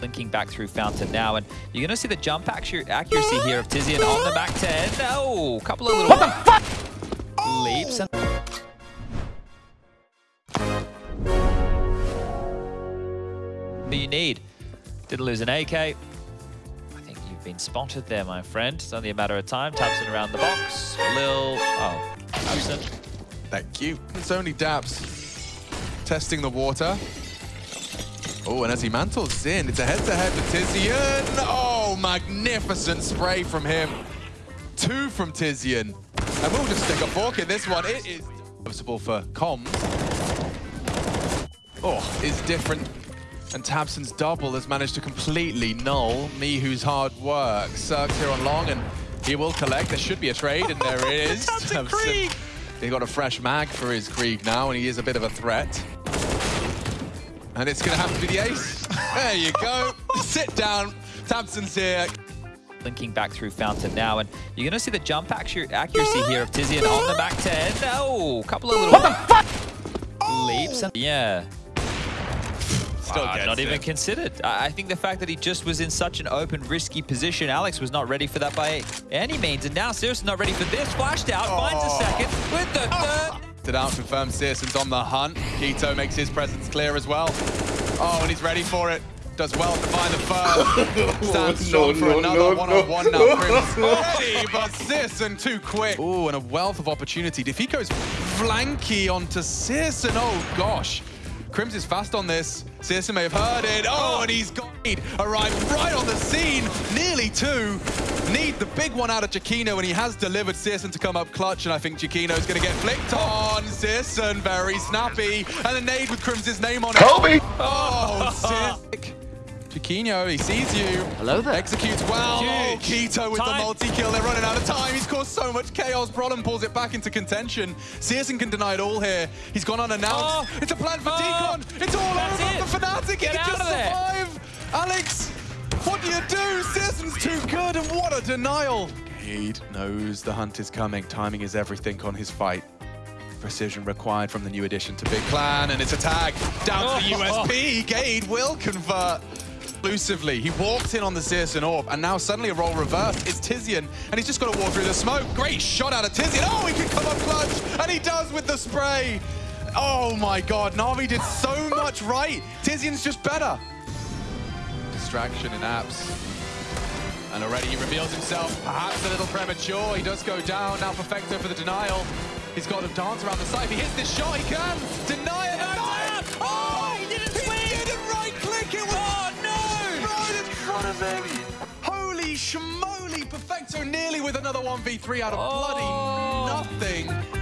linking back through Fountain now, and you're going to see the jump accuracy here of Tizian on the back 10. Oh, a couple of little What the fuck? leaps. And that you need. Didn't lose an AK. I think you've been spotted there, my friend. It's only a matter of time. tabseN around the box. A lil. Oh, tabseN. Thank you. It's only Dabs testing the water. Oh, and as he mantles in, it's a head-to-head with Tizian. Oh, magnificent spray from him. Two from Tizian. And we'll just stick a fork in this one. It is noticeable for comms. Oh, is different. And tabseN's double has managed to completely null Mihu's hard work. Cirques here on long, and he will collect. There should be a trade, and there is. tabseN- Krieg! He got a fresh mag for his Krieg now, and he is a bit of a threat. And it's going to have to be the ace. There you go. Sit down. tabseN's here. Linking back through Fountain now, and you're going to see the jump accuracy here of Tizian on the back 10. Oh, a couple of little What the fuck? leaps. And yeah. Still ah, gets not even considered. I I think the fact that he just was in such an open, risky position, Alex was not ready for that by any means. And now Sirius is not ready for this. Flashed out, finds a Oh. second with the third. It out, confirms syrsoN's on the hunt. k1to makes his presence clear as well. Oh, and he's ready for it. Does well to find the first. Stands strong for no, another no, one-on-one no. now. Prince ready, but syrsoN too quick. Ooh, and a wealth of opportunity. Defiko's flanky onto syrsoN. Oh, gosh. Krimz is fast on this. syrsoN may have heard it. Oh, oh, and he's got it. Arrived right on the scene. Nearly two. Need the big one out of Giacchino, and he has delivered syrsoN to come up clutch, and I think Giacchino's going to get flicked on. syrsoN, very snappy. And a nade with Crim's name on it. Kobe! Oh, sick. Chiquinho, he sees you. Hello there. Executes well. Oh, Huge. k1to with Time. the multi-kill. They're running out of time. He's caused so much chaos. Brollan pulls it back into contention. syrsoN can deny it all here. He's gone unannounced. Oh. It's a plan for Oh. Deacon. It's all That's over it. for Fnatic. Get he can just of there. survive. Alex, what do you do? syrsoN's too good, and what a denial. Cade knows the hunt is coming. Timing is everything on his fight. Precision required from the new addition to Big Clan, and it's a tag down to the Oh. USP. Gade will convert exclusively. He walked in on the syrsoN Orb, and now suddenly a role reversed. It's Tizian, and he's just got to walk through the smoke. Great shot out of Tizian. Oh, he can come up clutch, and he does with the spray. Oh my god, Na'Vi did so much right. Tizian's just better. Distraction in apps. And already he reveals himself, perhaps a little premature. He does go down. Now Perfecto for the denial. He's got to dance around the side. If he hits this shot, he can. Deny right in front of him. Holy schmoly. Perfecto nearly with another 1v3 out of Oh. bloody nothing.